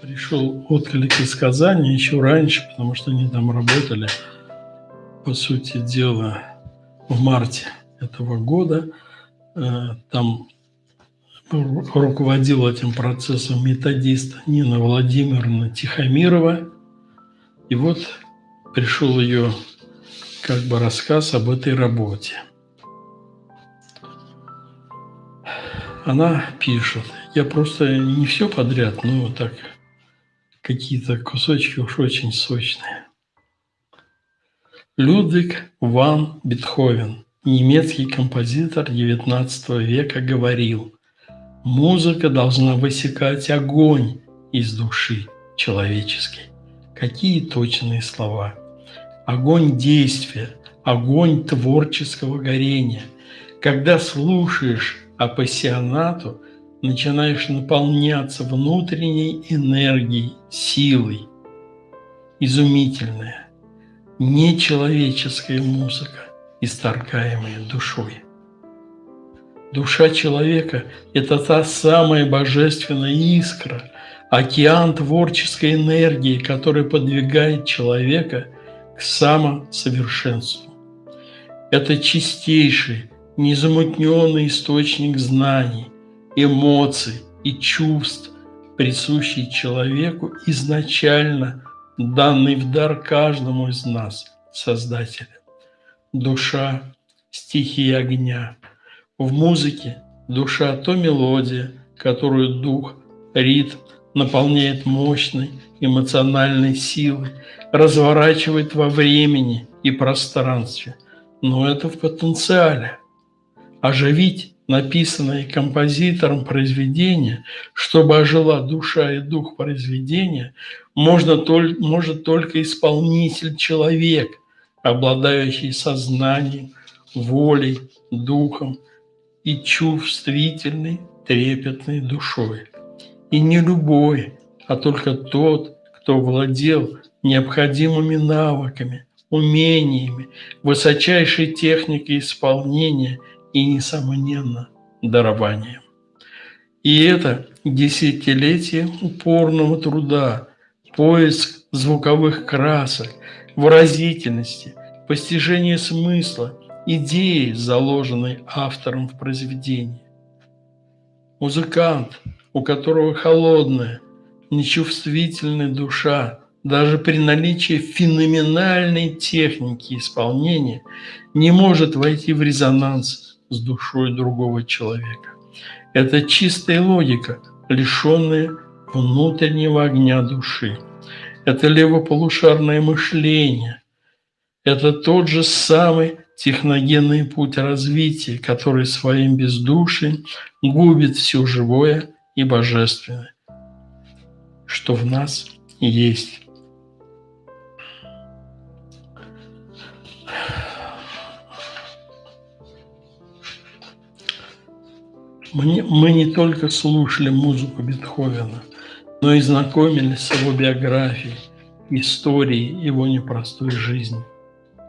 пришел отклик из Казани еще раньше, потому что они там работали, по сути дела, в марте этого года. Э, там руководил этим процессом методист Нина Владимировна Тихомирова. И вот пришел ее как бы рассказ об этой работе. Она пишет, я просто не все подряд, но так какие-то кусочки уж очень сочные. Людвиг ван Бетховен, немецкий композитор XIX века, говорил, музыка должна высекать огонь из души человеческой. Какие точные слова! Огонь действия, огонь творческого горения. Когда слушаешь апассионату, начинаешь наполняться внутренней энергией, силой. Изумительная, нечеловеческая музыка, исторгаемая душой. Душа человека – это та самая божественная искра, океан творческой энергии, который подвигает человека к самосовершенству. Это чистейший, незамутненный источник знаний, эмоций и чувств, присущий человеку изначально, данный в дар каждому из нас, Создателя. Душа – стихия огня. В музыке душа – то мелодия, которую дух, ритм наполняет мощной эмоциональной силой, разворачивает во времени и пространстве. Но это в потенциале. Оживить написанное композитором произведение, чтобы ожила душа и дух произведения, можно толь, может только исполнитель-человек, обладающий сознанием, волей, духом и чувствительной, трепетной душой. И не любой, а только тот, кто владел необходимыми навыками, умениями, высочайшей техникой исполнения – и, несомненно, дарованием. И это десятилетие упорного труда, поиск звуковых красок, выразительности, постижение смысла, идеи, заложенной автором в произведении. Музыкант, у которого холодная, нечувствительная душа, даже при наличии феноменальной техники исполнения, не может войти в резонанс с душой другого человека. Это чистая логика, лишенная внутреннего огня души. Это левополушарное мышление. Это тот же самый техногенный путь развития, который своим бездушием губит все живое и божественное, что в нас есть. Мы, мы не только слушали музыку Бетховена, но и знакомились с его биографией, историей его непростой жизни.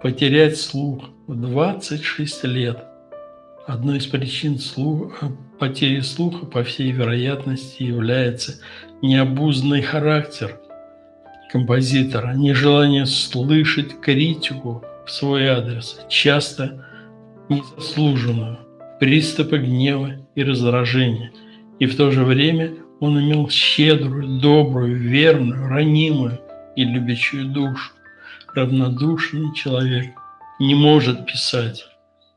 Потерять слух в 26 лет – одной из причин слуха, потери слуха, по всей вероятности, является необузданный характер композитора, нежелание слышать критику в свой адрес, часто незаслуженную – приступы гнева и раздражения, и в то же время он имел щедрую, добрую, верную, ранимую и любящую душу. Равнодушный человек не может писать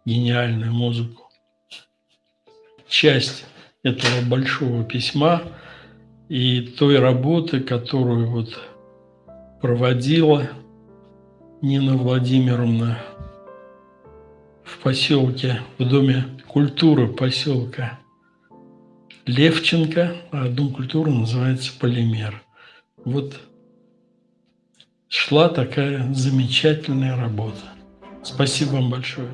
гениальную музыку. Часть этого большого письма и той работы, которую вот проводила Нина Владимировна поселке, в Доме культуры поселка Левченко, а Дом культуры называется «Полимер». Вот шла такая замечательная работа. Спасибо вам большое.